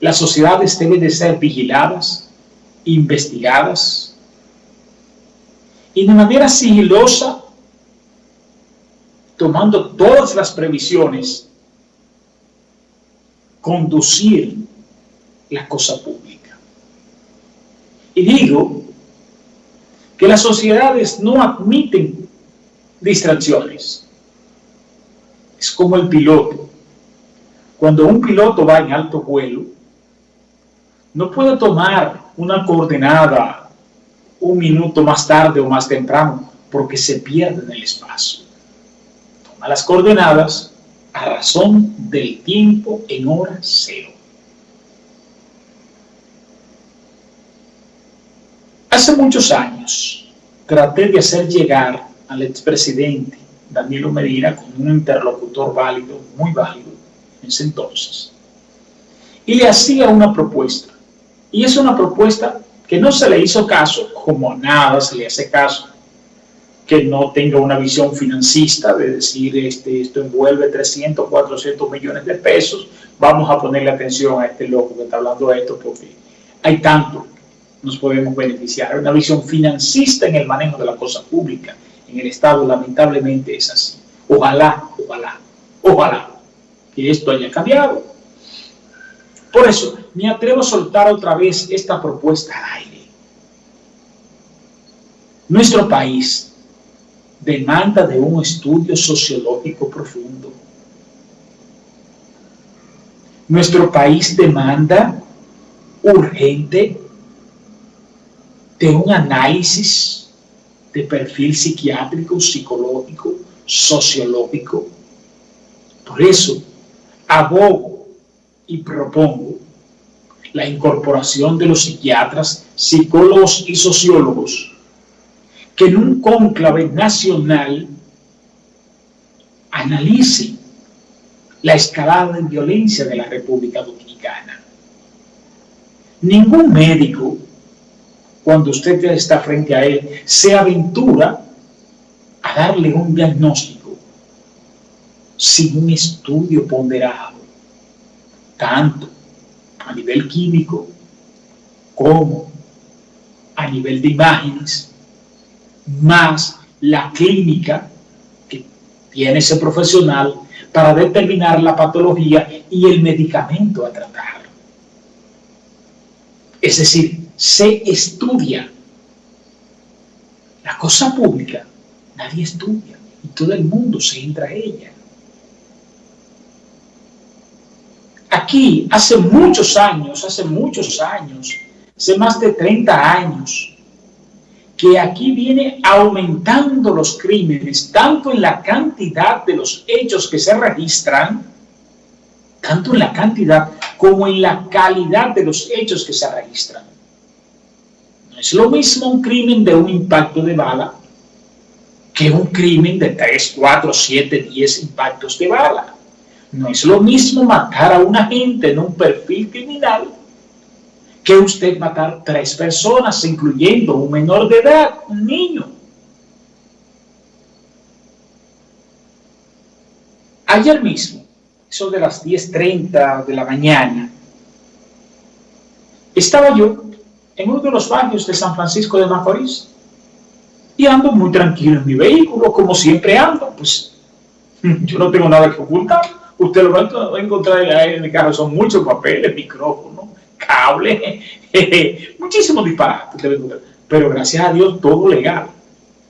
Las sociedades deben de ser vigiladas, investigadas y de manera sigilosa, tomando todas las previsiones, conducir la cosa pública. Y digo que las sociedades no admiten distracciones. Es como el piloto. Cuando un piloto va en alto vuelo, no puede tomar una coordenada un minuto más tarde o más temprano, porque se pierde en el espacio. Toma las coordenadas a razón del tiempo en hora cero. Hace muchos años traté de hacer llegar al expresidente Danilo Medina con un interlocutor válido, muy válido en ese entonces, y le hacía una propuesta. Y es una propuesta que no se le hizo caso, como nada se le hace caso, que no tenga una visión financista de decir este, esto envuelve 300, 400 millones de pesos, vamos a ponerle atención a este loco que está hablando de esto porque hay tanto nos podemos beneficiar. Una visión financista en el manejo de la cosa pública en el Estado lamentablemente es así. Ojalá, ojalá, ojalá que esto haya cambiado. Por eso, me atrevo a soltar otra vez esta propuesta al aire. Nuestro país demanda de un estudio sociológico profundo. Nuestro país demanda urgente de un análisis de perfil psiquiátrico, psicológico, sociológico. Por eso, abogo y propongo la incorporación de los psiquiatras, psicólogos y sociólogos que en un cónclave nacional analice la escalada de violencia de la República Dominicana. Ningún médico cuando usted está frente a él, se aventura a darle un diagnóstico sin un estudio ponderado, tanto a nivel químico como a nivel de imágenes, más la clínica que tiene ese profesional para determinar la patología y el medicamento a tratar. Es decir, se estudia. La cosa pública nadie estudia y todo el mundo se entra a ella. Aquí, hace muchos años, hace muchos años, hace más de 30 años, que aquí viene aumentando los crímenes, tanto en la cantidad de los hechos que se registran, tanto en la cantidad como en la calidad de los hechos que se registran es lo mismo un crimen de un impacto de bala que un crimen de 3, 4, 7, 10 impactos de bala. No es lo mismo matar a una gente en un perfil criminal que usted matar tres personas, incluyendo un menor de edad, un niño. Ayer mismo, eso de las 10.30 de la mañana, estaba yo en uno de los barrios de San Francisco de Macorís. Y ando muy tranquilo en mi vehículo, como siempre ando, pues yo no tengo nada que ocultar. Usted lo va a encontrar en el carro, son muchos papeles, micrófonos, cables, muchísimos disparates. Pero gracias a Dios, todo legal.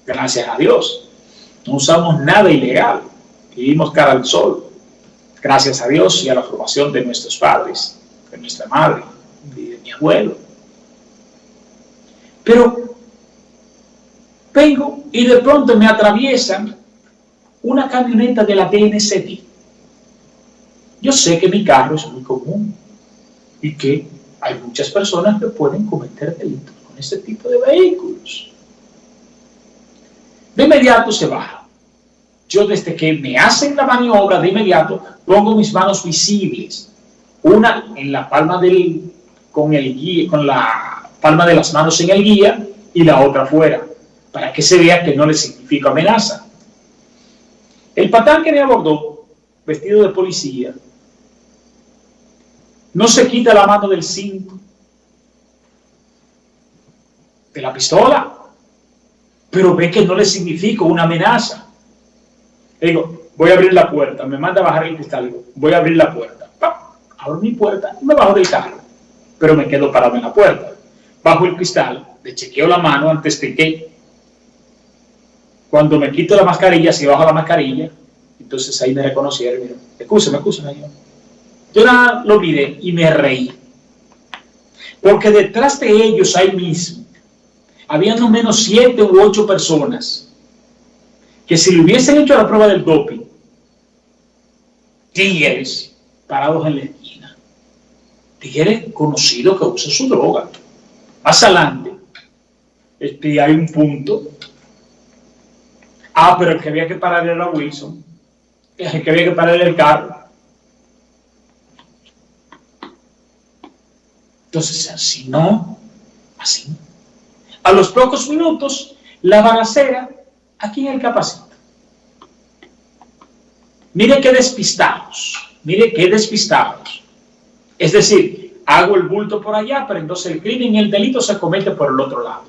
Gracias a Dios. No usamos nada ilegal. Vivimos cara al sol. Gracias a Dios y a la formación de nuestros padres, de nuestra madre, de mi abuelo. Pero vengo y de pronto me atraviesan una camioneta de la DNCD. Yo sé que mi carro es muy común y que hay muchas personas que pueden cometer delitos con este tipo de vehículos. De inmediato se baja. Yo desde que me hacen la maniobra, de inmediato pongo mis manos visibles. Una en la palma del, con el guía, con la palma de las manos en el guía y la otra fuera, para que se vea que no le significa amenaza. El patán que me abordó, vestido de policía, no se quita la mano del cinto, de la pistola, pero ve que no le significa una amenaza. Le digo, voy a abrir la puerta, me manda a bajar el cristal, voy a abrir la puerta. Abro mi puerta y me bajo del carro, pero me quedo parado en la puerta. Bajo el cristal, le chequeo la mano antes de que cuando me quito la mascarilla, si bajo la mascarilla, entonces ahí me reconocieron. Escúchame, escúchame. Yo, yo nada lo miré y me reí. Porque detrás de ellos ahí mismo, había no menos siete u ocho personas que si le hubiesen hecho la prueba del doping, tigres parados en la esquina, tigres conocidos que usan su droga. Más adelante, este, hay un punto. Ah, pero el que había que parar era Wilson. El que había que parar el carro. Entonces, así no, así. A los pocos minutos, la balacera aquí en el capacito. Mire qué despistados, mire qué despistados. Es decir, hago el bulto por allá, pero entonces el crimen y el delito se comete por el otro lado.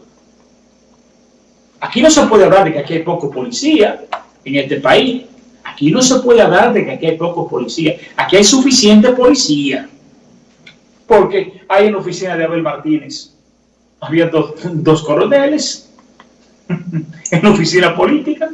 Aquí no se puede hablar de que aquí hay poco policía en este país. Aquí no se puede hablar de que aquí hay poco policía. Aquí hay suficiente policía. Porque hay en la oficina de Abel Martínez, había dos, dos coroneles. En la oficina política